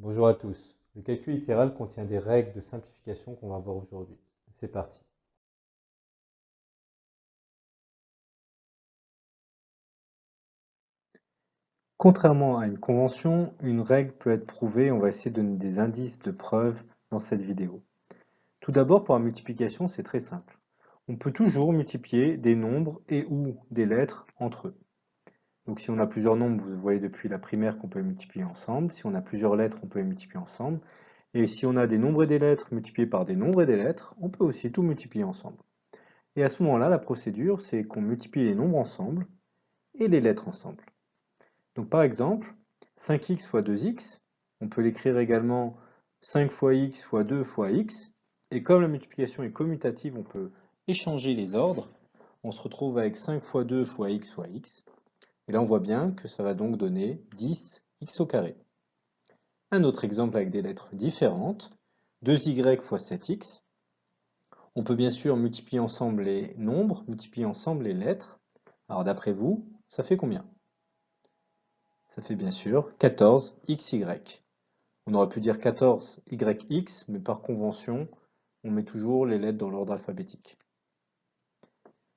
Bonjour à tous. Le calcul littéral contient des règles de simplification qu'on va voir aujourd'hui. C'est parti. Contrairement à une convention, une règle peut être prouvée. On va essayer de donner des indices de preuve dans cette vidéo. Tout d'abord, pour la multiplication, c'est très simple. On peut toujours multiplier des nombres et ou des lettres entre eux. Donc si on a plusieurs nombres, vous voyez depuis la primaire qu'on peut les multiplier ensemble. Si on a plusieurs lettres, on peut les multiplier ensemble. Et si on a des nombres et des lettres multipliés par des nombres et des lettres, on peut aussi tout multiplier ensemble. Et à ce moment-là, la procédure, c'est qu'on multiplie les nombres ensemble et les lettres ensemble. Donc par exemple, 5x fois 2x, on peut l'écrire également 5 fois x fois 2 fois x. Et comme la multiplication est commutative, on peut échanger les ordres. On se retrouve avec 5 fois 2 fois x fois x. Et là, on voit bien que ça va donc donner 10x au carré. Un autre exemple avec des lettres différentes, 2y fois 7x. On peut bien sûr multiplier ensemble les nombres, multiplier ensemble les lettres. Alors d'après vous, ça fait combien? Ça fait bien sûr 14xy. On aurait pu dire 14yx, mais par convention, on met toujours les lettres dans l'ordre alphabétique.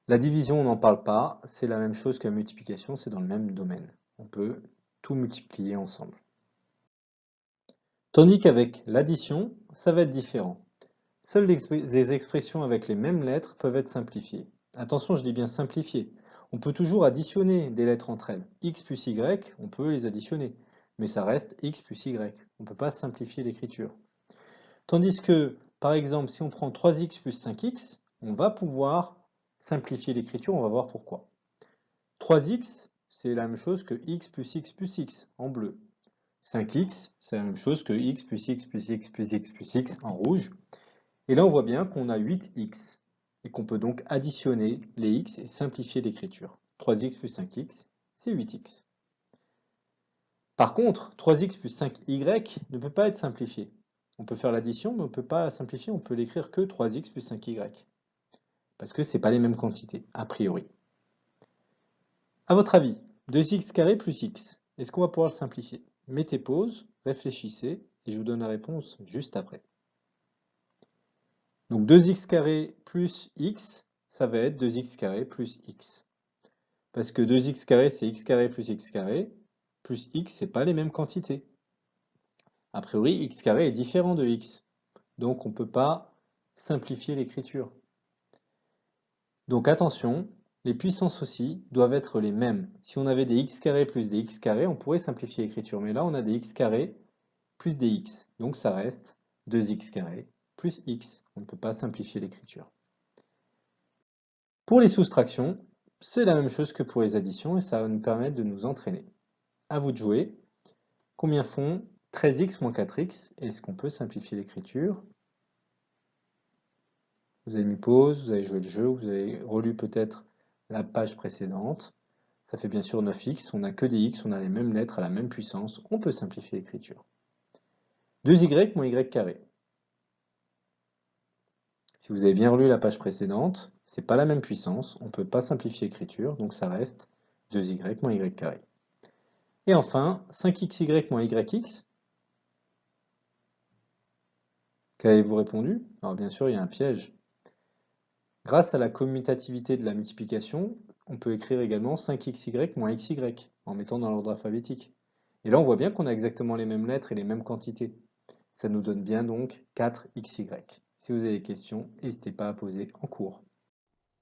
La division, on n'en parle pas, c'est la même chose que la multiplication, c'est dans le même domaine. On peut tout multiplier ensemble. Tandis qu'avec l'addition, ça va être différent. Seules les expressions avec les mêmes lettres peuvent être simplifiées. Attention, je dis bien simplifiées. On peut toujours additionner des lettres entre elles. x plus y, on peut les additionner. Mais ça reste x plus y. On ne peut pas simplifier l'écriture. Tandis que, par exemple, si on prend 3x plus 5x, on va pouvoir simplifier l'écriture, on va voir pourquoi. 3x, c'est la même chose que x plus x plus x en bleu. 5x, c'est la même chose que x plus x plus x plus x plus x en rouge. Et là, on voit bien qu'on a 8x et qu'on peut donc additionner les x et simplifier l'écriture. 3x plus 5x, c'est 8x. Par contre, 3x plus 5y ne peut pas être simplifié. On peut faire l'addition, mais on ne peut pas la simplifier, on peut l'écrire que 3x plus 5y parce que ce n'est pas les mêmes quantités, a priori. A votre avis, 2x carré plus x, est-ce qu'on va pouvoir le simplifier? Mettez pause, réfléchissez, et je vous donne la réponse juste après. Donc 2x carré plus x, ça va être 2x carré plus x. Parce que 2x carré, c'est x plus x plus x, c'est pas les mêmes quantités. A priori, x est différent de x. Donc on ne peut pas simplifier l'écriture. Donc attention, les puissances aussi doivent être les mêmes. Si on avait des x carrés plus des x carrés, on pourrait simplifier l'écriture. Mais là, on a des x carrés plus des x. Donc ça reste 2x carrés plus x. On ne peut pas simplifier l'écriture. Pour les soustractions, c'est la même chose que pour les additions et ça va nous permettre de nous entraîner. À vous de jouer. Combien font 13x moins 4x Est-ce qu'on peut simplifier l'écriture? Vous avez mis pause, vous avez joué le jeu, vous avez relu peut-être la page précédente. Ça fait bien sûr 9x, on n'a que des x, on a les mêmes lettres à la même puissance, on peut simplifier l'écriture. 2y moins y carré. Si vous avez bien relu la page précédente, c'est pas la même puissance, on ne peut pas simplifier l'écriture, donc ça reste 2y moins y carré. Et enfin, 5xy moins yx. Qu'avez-vous répondu? Alors bien sûr, il y a un piège. Grâce à la commutativité de la multiplication, on peut écrire également 5xy moins xy en mettant dans l'ordre alphabétique. Et là, on voit bien qu'on a exactement les mêmes lettres et les mêmes quantités. Ça nous donne bien donc 4xy. Si vous avez des questions, n'hésitez pas à poser en cours.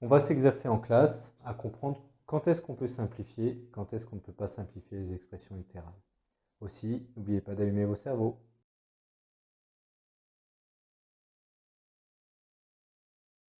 On va s'exercer en classe à comprendre quand est-ce qu'on peut simplifier, quand est-ce qu'on ne peut pas simplifier les expressions littérales. Aussi, n'oubliez pas d'allumer vos cerveaux.